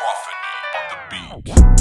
Prophety on the beat.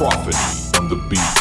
Prophety on the beat.